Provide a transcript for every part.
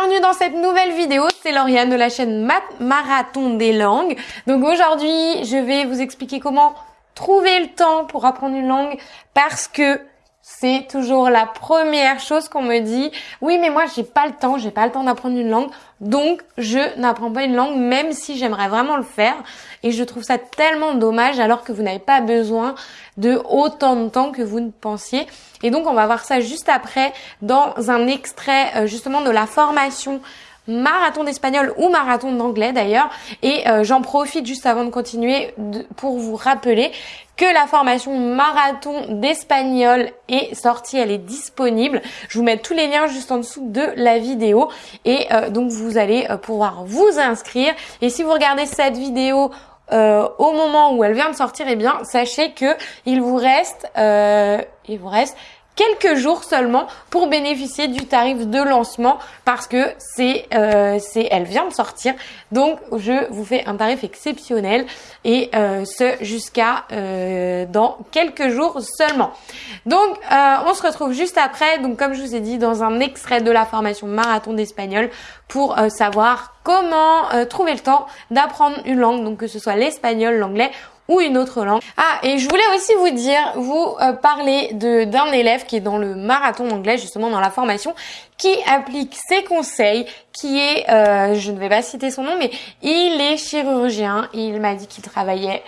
bienvenue dans cette nouvelle vidéo, c'est Lauriane de la chaîne Marathon des langues. Donc aujourd'hui, je vais vous expliquer comment trouver le temps pour apprendre une langue parce que c'est toujours la première chose qu'on me dit. Oui, mais moi, j'ai pas le temps, j'ai pas le temps d'apprendre une langue. Donc, je n'apprends pas une langue, même si j'aimerais vraiment le faire. Et je trouve ça tellement dommage, alors que vous n'avez pas besoin de autant de temps que vous ne pensiez. Et donc, on va voir ça juste après dans un extrait, euh, justement, de la formation marathon d'espagnol ou marathon d'anglais d'ailleurs. Et euh, j'en profite juste avant de continuer pour vous rappeler que la formation marathon d'espagnol est sortie, elle est disponible. Je vous mets tous les liens juste en dessous de la vidéo et euh, donc vous allez euh, pouvoir vous inscrire. Et si vous regardez cette vidéo au moment où elle vient de sortir, eh bien sachez que il vous reste, il vous reste quelques jours seulement pour bénéficier du tarif de lancement parce que c'est euh, c'est elle vient de sortir. Donc je vous fais un tarif exceptionnel et euh, ce jusqu'à euh, dans quelques jours seulement. Donc euh, on se retrouve juste après. Donc comme je vous ai dit dans un extrait de la formation marathon d'espagnol pour savoir comment trouver le temps d'apprendre une langue. Donc que ce soit l'espagnol l'anglais ou une autre langue. Ah, et je voulais aussi vous dire, vous euh, parler d'un élève qui est dans le marathon d'anglais, justement dans la formation, qui applique ses conseils, qui est, euh, je ne vais pas citer son nom, mais il est chirurgien. Il m'a dit qu'il travaillait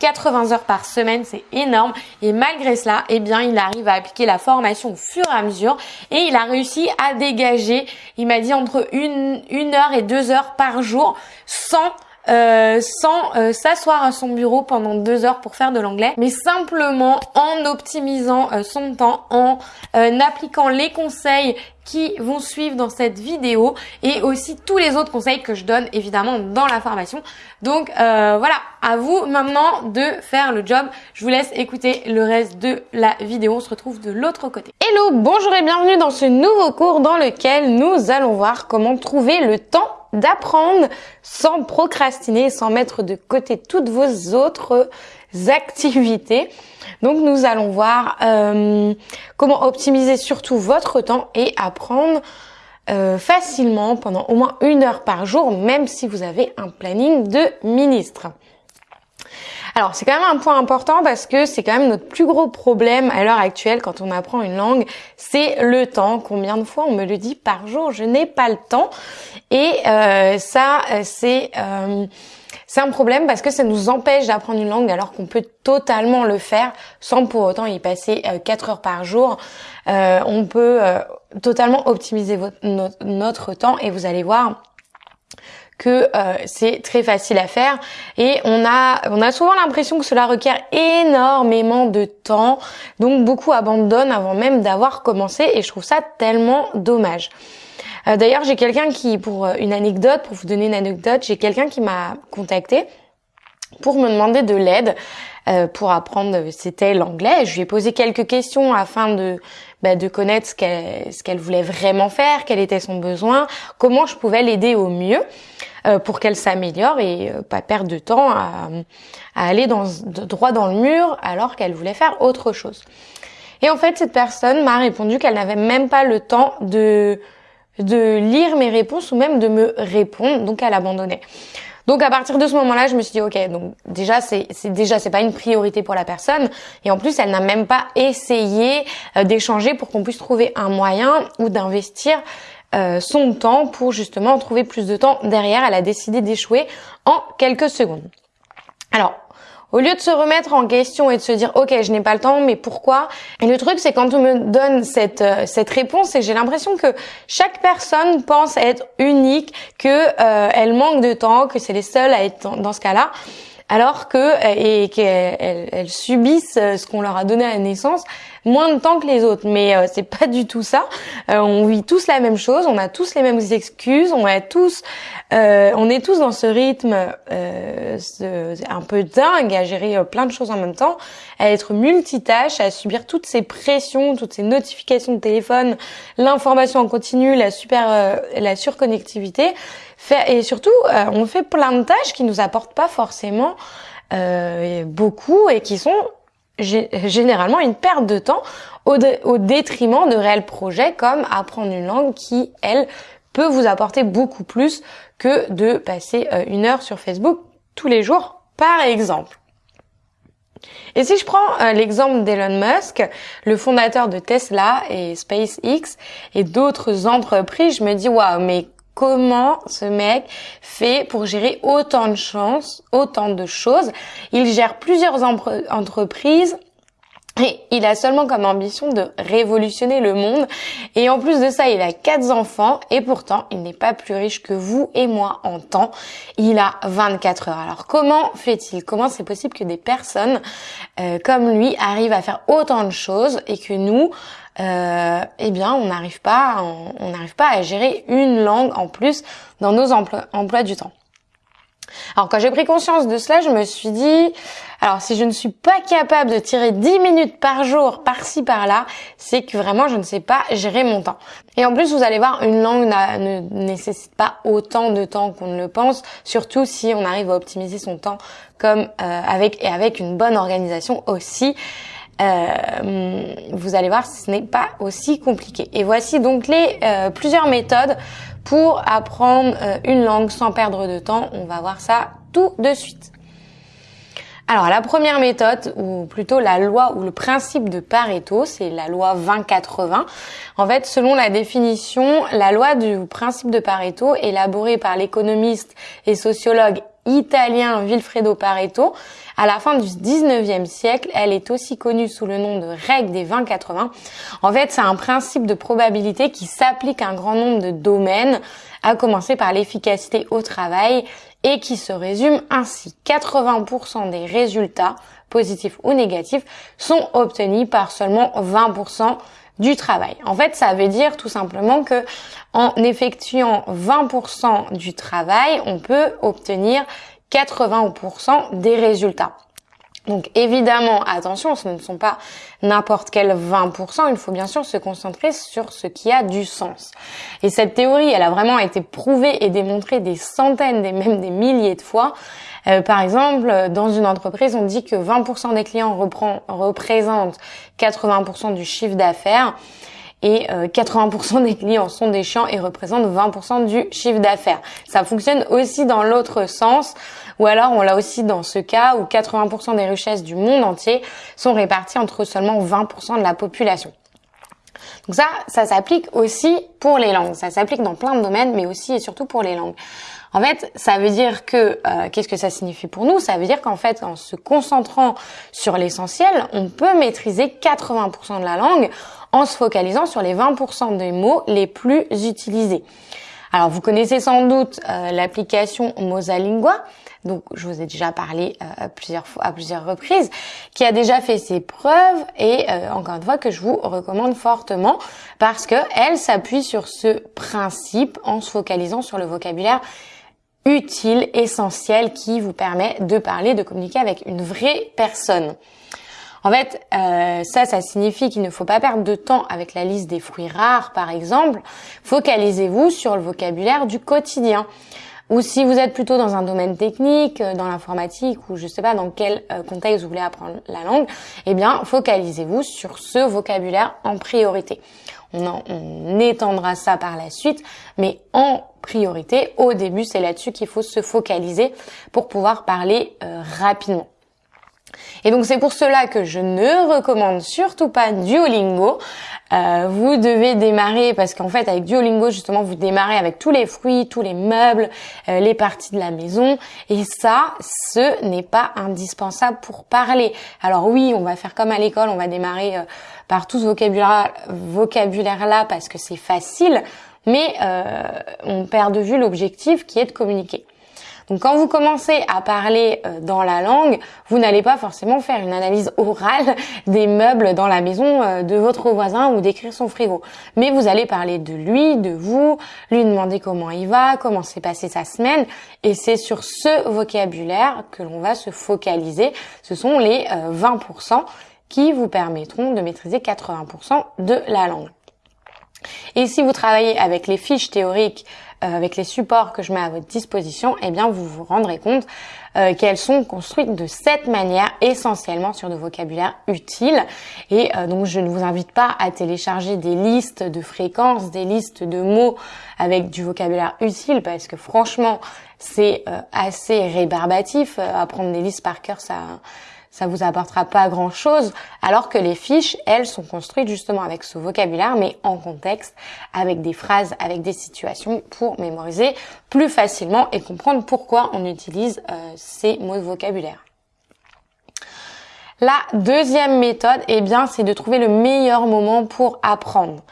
80 euh, heures par semaine, c'est énorme. Et malgré cela, eh bien, il arrive à appliquer la formation au fur et à mesure. Et il a réussi à dégager, il m'a dit, entre une, une heure et deux heures par jour sans euh, sans euh, s'asseoir à son bureau pendant deux heures pour faire de l'anglais, mais simplement en optimisant euh, son temps, en appliquant les conseils qui vont suivre dans cette vidéo et aussi tous les autres conseils que je donne évidemment dans la formation. Donc voilà, à vous maintenant de faire le job. Je vous laisse écouter le reste de la vidéo. On se retrouve de l'autre côté. Hello, bonjour et bienvenue dans ce nouveau cours dans lequel nous allons voir comment trouver le temps d'apprendre sans procrastiner, sans mettre de côté toutes vos autres activités. Donc nous allons voir euh, comment optimiser surtout votre temps et apprendre euh, facilement pendant au moins une heure par jour, même si vous avez un planning de ministre. Alors c'est quand même un point important parce que c'est quand même notre plus gros problème à l'heure actuelle quand on apprend une langue, c'est le temps. Combien de fois on me le dit par jour, je n'ai pas le temps. Et euh, ça, c'est euh, c'est un problème parce que ça nous empêche d'apprendre une langue alors qu'on peut totalement le faire sans pour autant y passer euh, 4 heures par jour. Euh, on peut euh, totalement optimiser votre, notre, notre temps et vous allez voir que euh, c'est très facile à faire et on a on a souvent l'impression que cela requiert énormément de temps donc beaucoup abandonnent avant même d'avoir commencé et je trouve ça tellement dommage. Euh, d'ailleurs, j'ai quelqu'un qui pour euh, une anecdote pour vous donner une anecdote, j'ai quelqu'un qui m'a contacté pour me demander de l'aide pour apprendre c'était l'anglais. Je lui ai posé quelques questions afin de bah, connaître ce qu'elle voulait vraiment faire, quel était son besoin, comment je pouvais l'aider au mieux. Euh, pour qu'elle s'améliore et euh, pas perdre de temps à, aller droit dans le mur alors qu'elle voulait faire autre chose. Et en fait, cette personne m'a répondu qu'elle n'avait même pas le temps de de lire mes réponses ou même de me répondre, donc elle abandonnait. Donc à partir de ce moment-là, je me suis dit ok, donc déjà c'est déjà c'est pas une priorité pour la personne et en plus elle n'a même pas essayé euh, d'échanger pour qu'on puisse trouver un moyen ou d'investir euh, son temps pour justement trouver plus de temps derrière. Elle a décidé d'échouer en quelques secondes. Alors, au lieu de se remettre en question et de se dire ok je n'ai pas le temps mais pourquoi? Et le truc c'est quand on me donne cette euh, cette réponse et j'ai l'impression que chaque personne pense être unique, que euh, elle manque de temps, que c'est les seuls à être dans ce cas-là alors que et qu'elles elles subissent ce qu'on leur a donné à la naissance moins de temps que les autres. Mais euh, c'est pas du tout ça. Euh, on vit tous la même chose, on a tous les mêmes excuses, on est tous, euh, on est tous dans ce rythme ce, un peu dingue à gérer plein de choses en même temps, à être multitâche, à subir toutes ces pressions, toutes ces notifications de téléphone, l'information en continu, la super, la surconnectivité. Et surtout, on fait plein de tâches qui nous apportent pas forcément euh, beaucoup et qui sont généralement une perte de temps au, détriment de réels projets comme apprendre une langue qui, elle, peut vous apporter beaucoup plus que de passer euh, une heure sur Facebook tous les jours, par exemple. Et si je prends euh, l'exemple d'Elon Musk, le fondateur de Tesla et SpaceX et d'autres entreprises, je me dis waouh, mais comment ce mec fait pour gérer autant de chances, autant de choses Il gère plusieurs entreprises et il a seulement comme ambition de révolutionner le monde. Et en plus de ça, il a quatre enfants et pourtant, il n'est pas plus riche que vous et moi en temps. Il a 24 heures. Alors comment fait-il? Comment c'est possible que des personnes euh, comme lui arrivent à faire autant de choses et que nous, euh, eh bien, on n'arrive pas, on n'arrive pas à gérer une langue en plus dans nos emplois du temps. Alors quand j'ai pris conscience de cela, je me suis dit, alors si je ne suis pas capable de tirer 10 minutes par jour par-ci par-là, c'est que vraiment je ne sais pas gérer mon temps. Et en plus, vous allez voir, une langue ne nécessite pas autant de temps qu'on ne le pense, surtout si on arrive à optimiser son temps comme euh, avec et avec une bonne organisation aussi. Euh, vous allez voir, ce n'est pas aussi compliqué. Et voici donc les euh, plusieurs méthodes pour apprendre euh, une langue sans perdre de temps. On va voir ça tout de suite. Alors la première méthode, ou plutôt la loi ou le principe de Pareto, c'est la loi 20-80. En fait, selon la définition, la loi du principe de Pareto, élaborée par l'économiste et sociologue italien Vilfredo Pareto, à la fin du 19e siècle, elle est aussi connue sous le nom de règle des 20-80. En fait, c'est un principe de probabilité qui s'applique à un grand nombre de domaines, à commencer par l'efficacité au travail, et qui se résume ainsi. 80% des résultats, positifs ou négatifs, sont obtenus par seulement 20% du travail. En fait, ça veut dire tout simplement que en effectuant 20% du travail, on peut obtenir 80% des résultats. Donc évidemment, attention, ce ne sont pas n'importe quel 20%, il faut bien sûr se concentrer sur ce qui a du sens. Et cette théorie, elle a vraiment été prouvée et démontrée des centaines, et même des milliers de fois. Euh, par exemple, dans une entreprise, on dit que 20% des clients représentent 80% du chiffre d'affaires et 80% euh, des clients sont des chiants et représentent 20% du chiffre d'affaires. Ça fonctionne aussi dans l'autre sens, ou alors on l'a aussi dans ce cas où 80% des richesses du monde entier sont réparties entre seulement 20% de la population. Donc ça, ça s'applique aussi pour les langues. Ça s'applique dans plein de domaines, mais aussi et surtout pour les langues. En fait, ça veut dire que euh, qu'est-ce que ça signifie pour nous? Ça veut dire qu'en fait, en se concentrant sur l'essentiel, on peut maîtriser 80% de la langue en se focalisant sur les 20% des mots les plus utilisés. Alors, vous connaissez sans doute euh, l'application Mosalingua, donc je vous ai déjà parlé euh, plusieurs fois, à plusieurs reprises, qui a déjà fait ses preuves et euh, encore une fois que je vous recommande fortement parce que elle s'appuie sur ce principe en se focalisant sur le vocabulaire utile, essentiel, qui vous permet de parler, de communiquer avec une vraie personne. En fait, euh, ça, ça signifie qu'il ne faut pas perdre de temps avec la liste des fruits rares, par exemple. Focalisez-vous sur le vocabulaire du quotidien. Ou si vous êtes plutôt dans un domaine technique, euh, dans l'informatique, ou je sais pas dans quel euh, contexte vous voulez apprendre la langue, eh bien, focalisez-vous sur ce vocabulaire en priorité. On, on étendra ça par la suite, mais en priorité, au début, c'est là-dessus qu'il faut se focaliser pour pouvoir parler rapidement. Et donc c'est pour cela que je ne recommande surtout pas Duolingo. Euh, vous devez démarrer parce qu'en fait avec Duolingo justement vous démarrez avec tous les fruits, tous les meubles, euh, les parties de la maison et ça ce n'est pas indispensable pour parler. Alors oui on va faire comme à l'école, on va démarrer euh, par tout ce vocabulaire, vocabulaire là parce que c'est facile mais on perd de vue l'objectif qui est de communiquer. Donc quand vous commencez à parler euh, dans la langue, vous n'allez pas forcément faire une analyse orale des meubles dans la maison euh, de votre voisin ou décrire son frigo. Mais vous allez parler de lui, de vous, lui demander comment il va, comment s'est passée sa semaine. Et c'est sur ce vocabulaire que l'on va se focaliser. Ce sont les 20% euh, qui vous permettront de maîtriser 80% de la langue. Et si vous travaillez avec les fiches théoriques, euh, avec les supports que je mets à votre disposition, eh bien vous vous rendrez compte euh, qu'elles sont construites de cette manière, essentiellement sur de vocabulaire utile. Et euh, donc je ne vous invite pas à télécharger des listes de fréquences, des listes de mots avec du vocabulaire utile, parce que franchement c'est assez rébarbatif. apprendre des listes par cœur, ça ça vous apportera pas grand chose, alors que les fiches, elles, sont construites justement avec ce vocabulaire, mais en contexte, avec des phrases, avec des situations, pour mémoriser plus facilement et comprendre pourquoi on utilise euh, ces mots de vocabulaire. La deuxième méthode, eh bien, c'est de trouver le meilleur moment pour apprendre.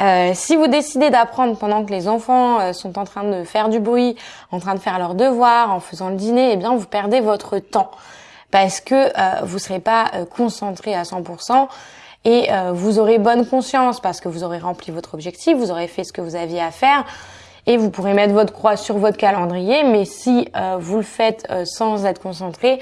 Euh, si vous décidez d'apprendre pendant que les enfants euh, sont en train de faire du bruit, en train de faire leurs devoirs, en faisant le dîner, eh bien vous perdez votre temps parce que euh, vous serez pas euh, concentré à 100% et euh, vous aurez bonne conscience parce que vous aurez rempli votre objectif, vous aurez fait ce que vous aviez à faire et vous pourrez mettre votre croix sur votre calendrier. Mais si euh, vous le faites sans être concentré,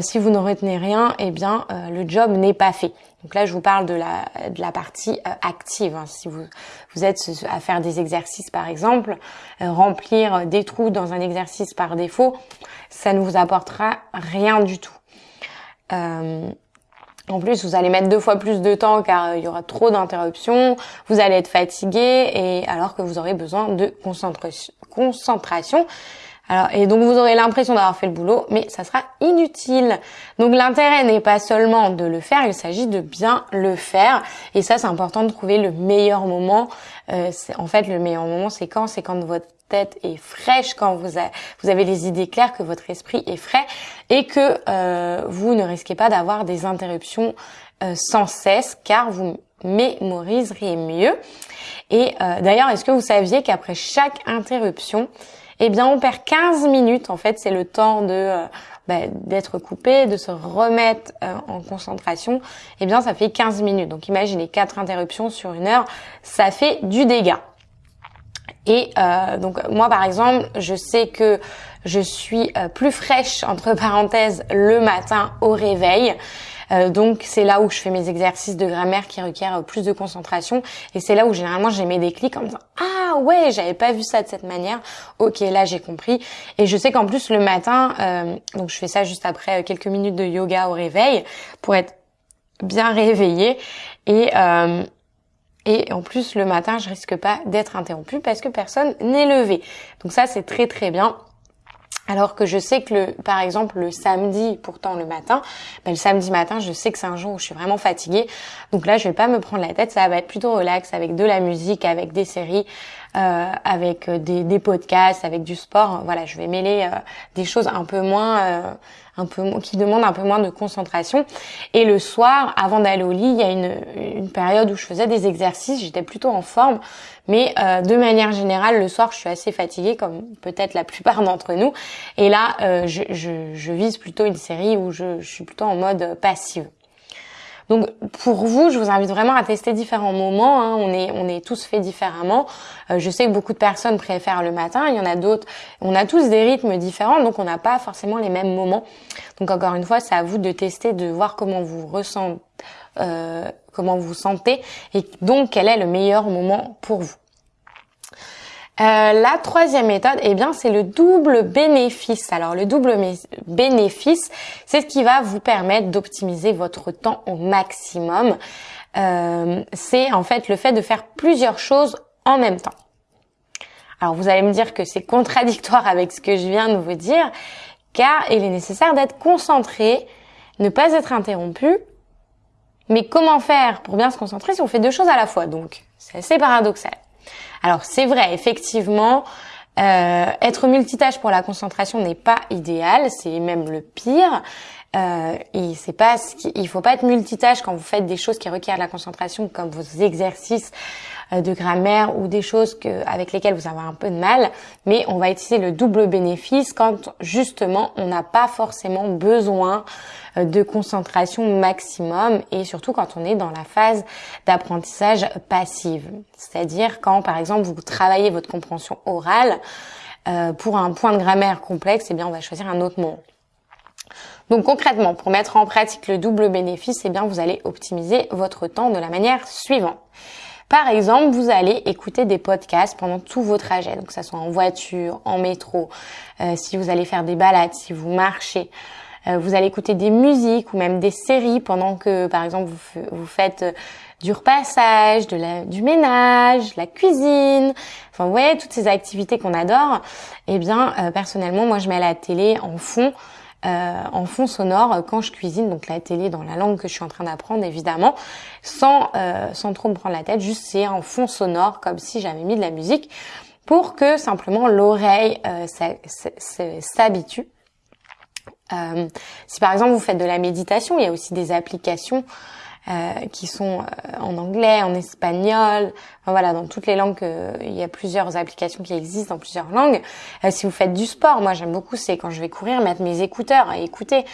si vous ne retenez rien, eh bien le job n'est pas fait. Donc là, je vous parle de la, de la partie active. Hein. Si vous, vous êtes à faire des exercices, par exemple, remplir des trous dans un exercice par défaut, ça ne vous apportera rien du tout. Euh, en plus, vous allez mettre deux fois plus de temps car il y aura trop d'interruptions, vous allez être fatigué et alors que vous aurez besoin de concentration. Alors, et donc vous aurez l'impression d'avoir fait le boulot, mais ça sera inutile. Donc l'intérêt n'est pas seulement de le faire, il s'agit de bien le faire. Et ça, c'est important de trouver le meilleur moment. Euh, en fait, le meilleur moment, c'est quand C'est quand votre tête est fraîche, quand vous, vous avez les idées claires, que votre esprit est frais et que euh, vous ne risquez pas d'avoir des interruptions euh, sans cesse, car vous mémoriserez mieux. Et euh, d'ailleurs, est-ce que vous saviez qu'après chaque interruption, eh bien, on perd 15 minutes. En fait, c'est le temps de bah, d'être coupé, de se remettre en concentration. Eh bien, ça fait 15 minutes. Donc, imaginez quatre interruptions sur une heure, ça fait du dégât. Et euh, donc moi par exemple, je sais que je suis plus fraîche entre parenthèses le matin au réveil. Euh, donc c'est là où je fais mes exercices de grammaire qui requièrent plus de concentration. Et c'est là où généralement j'ai mes déclics en me disant ah ouais j'avais pas vu ça de cette manière. Ok là j'ai compris. Et je sais qu'en plus le matin euh, donc je fais ça juste après euh, quelques minutes de yoga au réveil pour être bien réveillée. Et et en plus le matin je risque pas d'être interrompue parce que personne n'est levé. Donc ça c'est très très bien. Alors que je sais que le, par exemple le samedi, pourtant le matin, ben le samedi matin, je sais que c'est un jour où je suis vraiment fatiguée. Donc là, je vais pas me prendre la tête, ça va être plutôt relax avec de la musique, avec des séries, avec des, des, podcasts, avec du sport. Voilà, je vais mêler euh, des choses un peu moins, euh, un peu qui demandent un peu moins de concentration. Et le soir, avant d'aller au lit, il y a une, une période où je faisais des exercices, j'étais plutôt en forme. Mais euh, de manière générale, le soir, je suis assez fatiguée, comme peut-être la plupart d'entre nous. Et là, euh, je, je, je, vise plutôt une série où je, je suis plutôt en mode passive. Donc pour vous, je vous invite vraiment à tester différents moments. Hein. On est on est tous faits différemment. Euh, je sais que beaucoup de personnes préfèrent le matin. Il y en a d'autres. On a tous des rythmes différents, donc on n'a pas forcément les mêmes moments. Donc encore une fois, c'est à vous de tester, de voir comment vous ressentez, euh, comment vous sentez, et donc quel est le meilleur moment pour vous. Euh, la troisième méthode, eh bien, c'est le double bénéfice. Alors, le double bénéfice, c'est ce qui va vous permettre d'optimiser votre temps au maximum. Euh, c'est en fait le fait de faire plusieurs choses en même temps. Alors, vous allez me dire que c'est contradictoire avec ce que je viens de vous dire, car il est nécessaire d'être concentré, ne pas être interrompu. Mais comment faire pour bien se concentrer si on fait deux choses à la fois Donc, c'est assez paradoxal. Alors c'est vrai, effectivement, euh, être multitâche pour la concentration n'est pas idéal, c'est même le pire. Euh, et c'est pas il faut pas être multitâche quand vous faites des choses qui requièrent la concentration comme vos exercices de grammaire ou des choses avec lesquelles vous avez un peu de mal, mais on va utiliser le double bénéfice quand justement on n'a pas forcément besoin euh, de concentration maximum et surtout quand on est dans la phase d'apprentissage passive. C'est-à-dire quand par exemple vous travaillez votre compréhension orale euh, pour un point de grammaire complexe, eh bien on va choisir un autre mot. Donc concrètement, pour mettre en pratique le double bénéfice, eh bien vous allez optimiser votre temps de la manière suivante. Par exemple, vous allez écouter des podcasts pendant tout vos trajets, donc que ça soit en voiture, en métro, euh, si vous allez faire des balades, si vous marchez. Euh, vous allez écouter des musiques ou même des séries pendant que, par exemple, vous, faites euh, du repassage, du ménage, la cuisine. Enfin, vous voyez, toutes ces activités qu'on adore. Eh bien, personnellement, moi, je mets la télé en fond euh, en fond sonore quand je cuisine, donc la télé dans la langue que je suis en train d'apprendre évidemment, sans, euh, sans trop me prendre la tête, juste c'est en fond sonore comme si j'avais mis de la musique pour que simplement l'oreille euh, s'habitue. Euh, si par exemple vous faites de la méditation, il y a aussi des applications euh, qui sont euh, en anglais, en espagnol, enfin, voilà, dans toutes les langues. il y a plusieurs applications qui existent dans plusieurs langues. Euh, si vous faites du sport, moi j'aime beaucoup, c'est quand je vais courir, mettre mes écouteurs et écouter.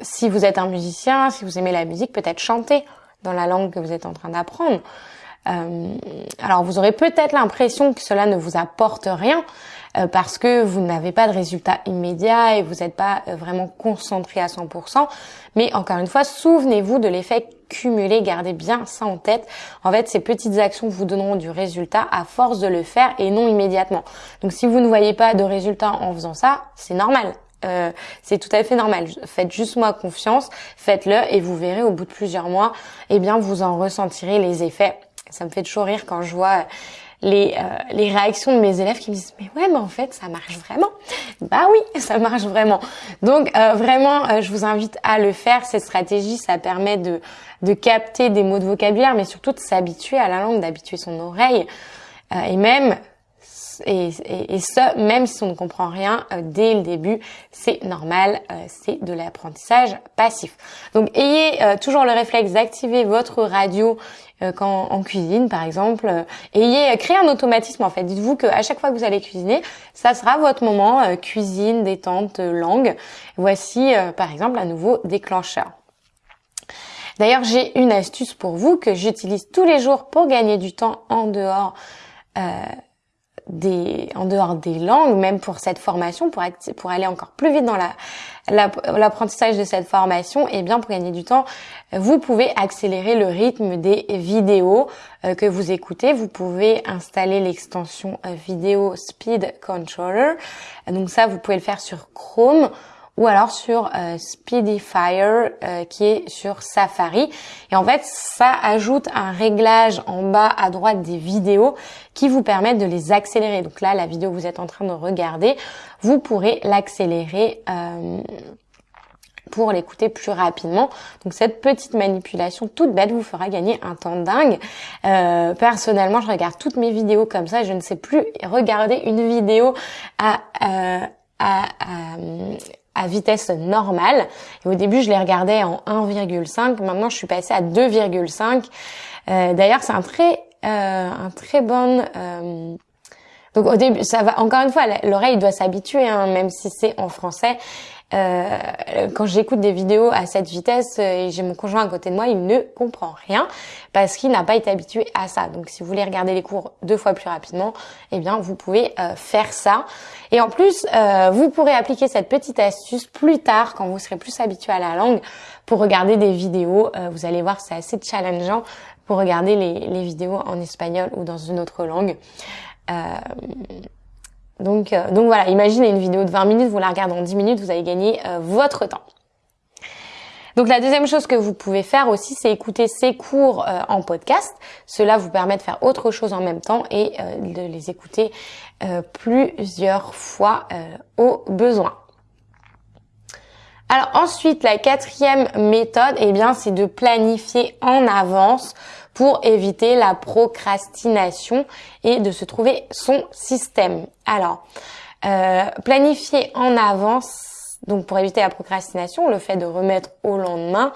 si vous êtes un musicien, si vous aimez la musique, peut-être chanter dans la langue que vous êtes en train d'apprendre. Euh, alors vous aurez peut-être l'impression que cela ne vous apporte rien euh, parce que vous n'avez pas de résultat immédiat et vous n'êtes pas euh, vraiment concentré à 100%. Mais encore une fois, souvenez-vous de l'effet cumulé, gardez bien ça en tête. En fait, ces petites actions vous donneront du résultat à force de le faire et non immédiatement. Donc si vous ne voyez pas de résultat en faisant ça, c'est normal. Euh, c'est tout à fait normal. Faites juste moi confiance, faites-le et vous verrez au bout de plusieurs mois, eh bien vous en ressentirez les effets ça me fait toujours rire quand je vois les, euh, les réactions de mes élèves qui me disent mais ouais mais en fait ça marche vraiment. Bah oui ça marche vraiment. Donc euh, vraiment euh, je vous invite à le faire. Cette stratégie ça permet de de capter des mots de vocabulaire mais surtout de s'habituer à la langue d'habituer son oreille. Et même et, et, ça, même si on ne comprend rien euh, dès le début, c'est normal, euh, c'est de l'apprentissage passif. Donc ayez euh, toujours le réflexe d'activer votre radio quand en cuisine par exemple. ayez créé un automatisme en fait. Dites-vous qu'à chaque fois que vous allez cuisiner, ça sera votre moment cuisine, détente, langue. Voici par exemple un nouveau déclencheur. D'ailleurs, j'ai une astuce pour vous que j'utilise tous les jours pour gagner du temps en dehors des, en dehors des langues, même pour cette formation, pour, pour aller encore plus vite dans l'apprentissage de cette formation, et eh bien pour gagner du temps, vous pouvez accélérer le rythme des vidéos euh, que vous écoutez. Vous pouvez installer l'extension euh, vidéo Speed Controller. Donc ça, vous pouvez le faire sur Chrome ou alors sur euh, Speedifier euh, qui est sur Safari. Et en fait, ça ajoute un réglage en bas à droite des vidéos qui vous permettent de les accélérer. Donc là, la vidéo que vous êtes en train de regarder, vous pourrez l'accélérer. Euh, pour l'écouter plus rapidement. Donc cette petite manipulation toute bête vous fera gagner un temps dingue. Euh, personnellement, je regarde toutes mes vidéos comme ça. Je ne sais plus regarder une vidéo à, à, à, à vitesse normale. Et au début, je les regardais en 1,5. Maintenant, je suis passée à 2,5. Euh, D'ailleurs, c'est un très, euh, un très bon. Euh, donc au début, ça va. Encore une fois, l'oreille doit s'habituer, hein, même si c'est en français. Euh, quand j'écoute des vidéos à cette vitesse euh, et j'ai mon conjoint à côté de moi, il ne comprend rien parce qu'il n'a pas été habitué à ça. Donc si vous voulez regarder les cours deux fois plus rapidement, eh bien vous pouvez euh, faire ça. Et en plus, vous pourrez appliquer cette petite astuce plus tard quand vous serez plus habitué à la langue pour regarder des vidéos. vous allez voir, c'est assez challengeant pour regarder les, les, vidéos en espagnol ou dans une autre langue. Donc, euh, voilà, imaginez une vidéo de 20 minutes, vous la regardez en 10 minutes, vous allez gagner euh, votre temps. Donc la deuxième chose que vous pouvez faire aussi, c'est écouter ces cours euh, en podcast. Cela vous permet de faire autre chose en même temps et de les écouter plusieurs fois au besoin. Alors ensuite, la quatrième méthode, eh bien, c'est de planifier en avance pour éviter la procrastination et de se trouver son système. Alors, euh, planifier en avance donc pour éviter la procrastination, le fait de remettre au lendemain,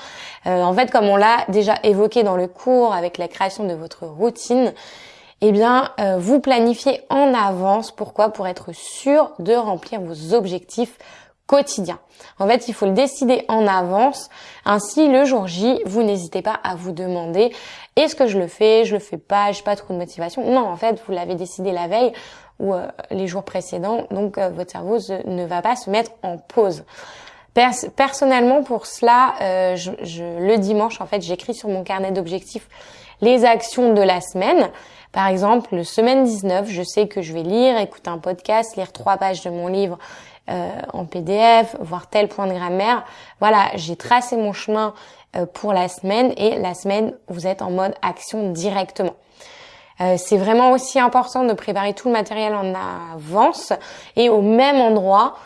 euh, en fait comme on l'a déjà évoqué dans le cours avec la création de votre routine, eh bien euh, vous planifiez en avance. Pourquoi? Pour être sûr de remplir vos objectifs quotidien. En fait, il faut le décider en avance. Ainsi, le jour J, vous n'hésitez pas à vous demander est-ce que je le fais, je le fais pas, j'ai pas trop de motivation. Non, en fait, vous l'avez décidé la veille ou euh, les jours précédents, donc euh, votre cerveau ne va pas se mettre en pause. personnellement, pour cela, euh, je, le dimanche, en fait, j'écris sur mon carnet d'objectifs les actions de la semaine. Par exemple, le semaine 19, je sais que je vais lire, écouter un podcast, lire trois pages de mon livre en PDF, voir tel point de grammaire. Voilà, j'ai tracé mon chemin euh, pour la semaine et la semaine, vous êtes en mode action directement. Euh, c'est vraiment aussi important de préparer tout le matériel en avance et au même endroit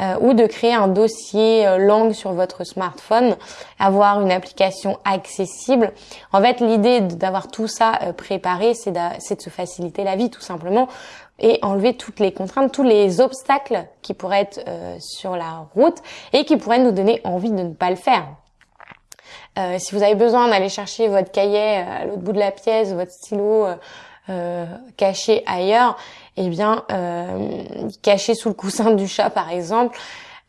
euh, ou de créer un dossier euh, langue sur votre smartphone, avoir une application accessible. En fait, l'idée d'avoir tout ça euh, préparé, c'est de, de se faciliter la vie tout simplement et enlever toutes les contraintes, tous les obstacles qui pourraient être sur la route et qui pourraient nous donner envie de ne pas le faire. Euh, si vous avez besoin d'aller chercher votre cahier à l'autre bout de la pièce, votre stylo euh, caché ailleurs, eh bien, euh, caché sous le coussin du chat, par exemple,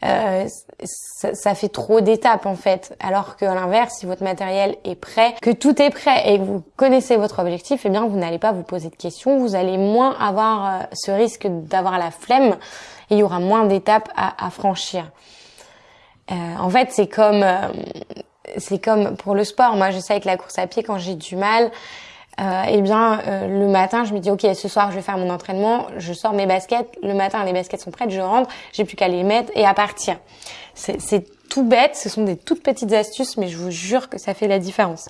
euh, ça, ça, fait trop d'étapes en fait. Alors qu'à l'inverse, si votre matériel est prêt, que tout est prêt et que vous connaissez votre objectif, eh bien vous n'allez pas vous poser de questions, vous allez moins avoir euh, ce risque d'avoir la flemme et il y aura moins d'étapes à, à, franchir. Euh, en fait, c'est comme c'est comme pour le sport. Moi, je sais avec la course à pied quand j'ai du mal, euh, eh bien euh, le matin je me dis ok ce soir je vais faire mon entraînement, je sors mes baskets, le matin les baskets sont prêtes, je rentre, j'ai plus qu'à les mettre et à partir. C'est tout bête, ce sont des toutes petites astuces mais je vous jure que ça fait la différence.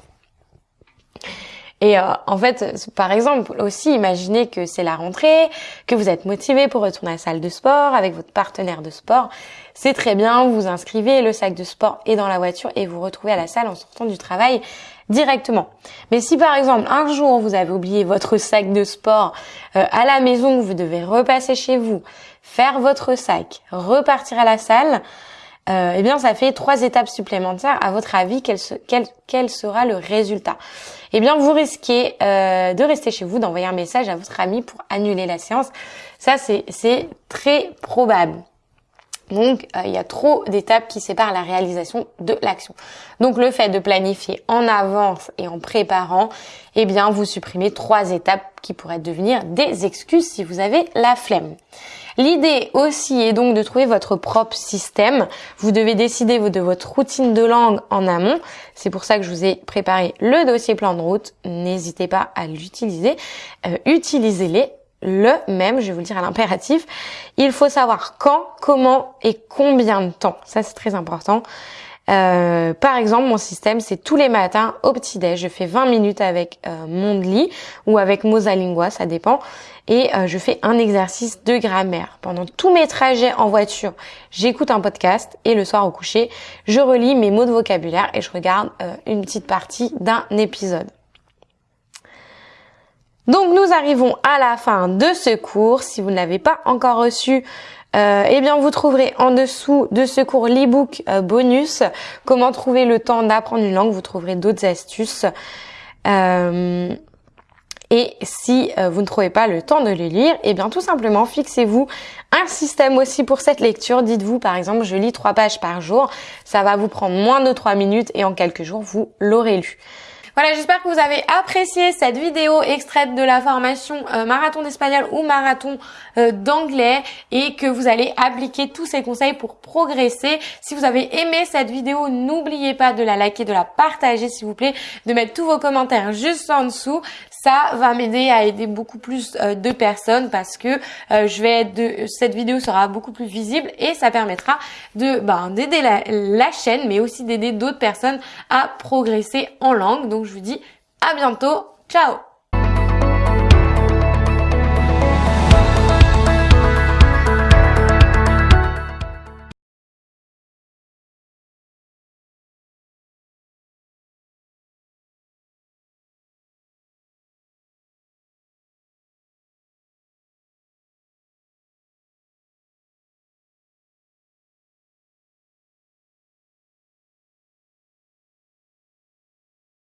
Et euh, en fait, par exemple, aussi, imaginez que c'est la rentrée, que vous êtes motivé pour retourner à la salle de sport avec votre partenaire de sport. C'est très bien, vous inscrivez, le sac de sport est dans la voiture et vous retrouvez à la salle en sortant du travail directement. Mais si par exemple un jour vous avez oublié votre sac de sport euh, à la maison, vous devez repasser chez vous, faire votre sac, repartir à la salle, euh, eh bien ça fait trois étapes supplémentaires. À votre avis, quel, sera le résultat? Eh bien vous risquez euh, de rester chez vous, d'envoyer un message à votre ami pour annuler la séance. Ça c'est très probable. Donc, euh, il y a trop d'étapes qui séparent la réalisation de l'action. Donc, le fait de planifier en avance et en préparant, eh bien, vous supprimez trois étapes qui pourraient devenir des excuses si vous avez la flemme. L'idée aussi est donc de trouver votre propre système. Vous devez décider de votre routine de langue en amont. C'est pour ça que je vous ai préparé le dossier plan de route. N'hésitez pas à l'utiliser. Euh, Utilisez-les le même, je vais vous le dire à l'impératif. Il faut savoir quand, comment et combien de temps. Ça, c'est très important. Euh, par exemple, mon système, c'est tous les matins au petit-déj. Je fais 20 minutes avec euh, Mondly ou avec Mosalingua, ça dépend. Et euh, je fais un exercice de grammaire. Pendant tous mes trajets en voiture, j'écoute un podcast et le soir au coucher, je relis mes mots de vocabulaire et je regarde euh, une petite partie d'un épisode. Donc nous arrivons à la fin de ce cours. Si vous ne l'avez pas encore reçu, euh, eh bien vous trouverez en dessous de ce cours l'ebook euh, bonus comment trouver le temps d'apprendre une langue. Vous trouverez d'autres astuces. Euh, et si euh, vous ne trouvez pas le temps de les lire, eh bien tout simplement fixez-vous un système aussi pour cette lecture. Dites-vous par exemple je lis trois pages par jour. Ça va vous prendre moins de trois minutes et en quelques jours vous l'aurez lu. Voilà, j'espère que vous avez apprécié cette vidéo extraite de la formation euh, marathon d'espagnol ou marathon euh, d'anglais et que vous allez appliquer tous ces conseils pour progresser. Si vous avez aimé cette vidéo, n'oubliez pas de la liker, de la partager s'il vous plaît, de mettre tous vos commentaires juste en dessous ça va m'aider à aider beaucoup plus euh, de personnes parce que je vais être de, cette vidéo sera beaucoup plus visible et ça permettra de ben, d'aider la chaîne mais aussi d'aider d'autres personnes à progresser en langue. Donc je vous dis à bientôt. Ciao